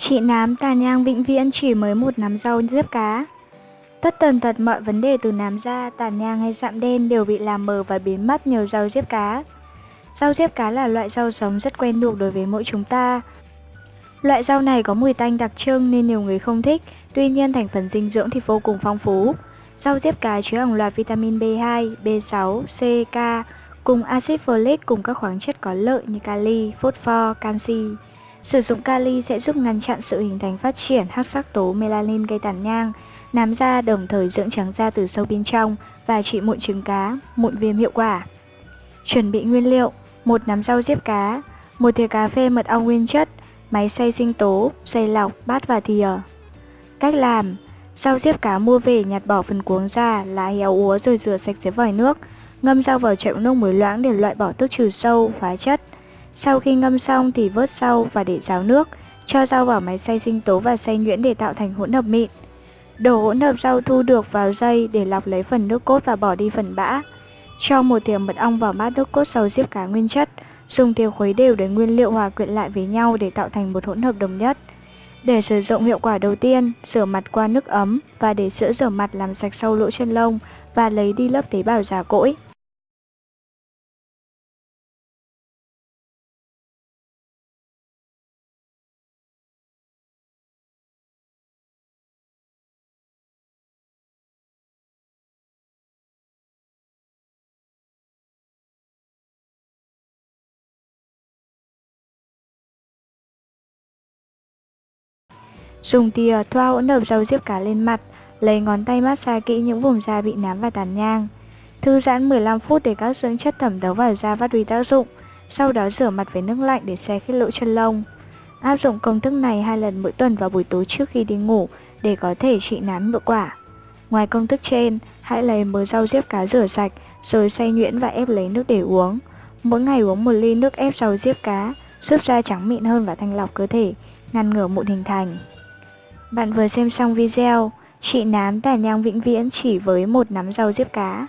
Chị nám tàn nhang vĩnh viễn chỉ mới một nắm rau diếp cá. Tất tần tật mọi vấn đề từ nám da, tàn nhang hay sạm đen đều bị làm mờ và biến mất nhờ rau diếp cá. Rau diếp cá là loại rau sống rất quen thuộc đối với mỗi chúng ta. Loại rau này có mùi tanh đặc trưng nên nhiều người không thích, tuy nhiên thành phần dinh dưỡng thì vô cùng phong phú. Rau diếp cá chứa hàng loạt vitamin B2, B6, C, K cùng axit folic cùng các khoáng chất có lợi như kali, phosphor, canxi. Sử dụng kali sẽ giúp ngăn chặn sự hình thành phát triển hắc sắc tố melanin gây tàn nhang, nám da đồng thời dưỡng trắng da từ sâu bên trong và trị mụn trứng cá, mụn viêm hiệu quả. Chuẩn bị nguyên liệu: một nắm rau diếp cá, một thìa cà phê mật ong nguyên chất, máy xay sinh tố, xay lọc, bát và thìa. Cách làm: Rau diếp cá mua về nhặt bỏ phần cuống ra, lá héo úa rồi rửa sạch dưới vòi nước. Ngâm rau vào chậu nước muối loãng để loại bỏ tước trừ sâu, hóa chất. Sau khi ngâm xong thì vớt rau và để ráo nước. Cho rau vào máy xay sinh tố và xay nhuyễn để tạo thành hỗn hợp mịn. Đổ hỗn hợp rau thu được vào dây để lọc lấy phần nước cốt và bỏ đi phần bã. Cho một thìa mật ong vào bát nước cốt sầu diếp cá nguyên chất. Dùng thìa khuấy đều để nguyên liệu hòa quyện lại với nhau để tạo thành một hỗn hợp đồng nhất. Để sử dụng hiệu quả đầu tiên, rửa mặt qua nước ấm và để sữa rửa mặt làm sạch sâu lỗ chân lông và lấy đi lớp tế bào già cỗi. Dùng thìa thoa hỗn hợp dầu diếp cá lên mặt, lấy ngón tay massage kỹ những vùng da bị nám và tàn nhang. Thư giãn 15 phút để các dưỡng chất thẩm thấu vào da phát huy tác dụng, sau đó rửa mặt với nước lạnh để xe khít lỗ chân lông. Áp dụng công thức này hai lần mỗi tuần vào buổi tối trước khi đi ngủ để có thể trị nám hiệu quả. Ngoài công thức trên, hãy lấy mớ rau diếp cá rửa sạch rồi xay nhuyễn và ép lấy nước để uống. Mỗi ngày uống một ly nước ép rau diếp cá, giúp da trắng mịn hơn và thanh lọc cơ thể, ngăn ngừa mụn hình thành. Bạn vừa xem xong video, chị nám tàn nhang vĩnh viễn chỉ với một nắm rau diếp cá.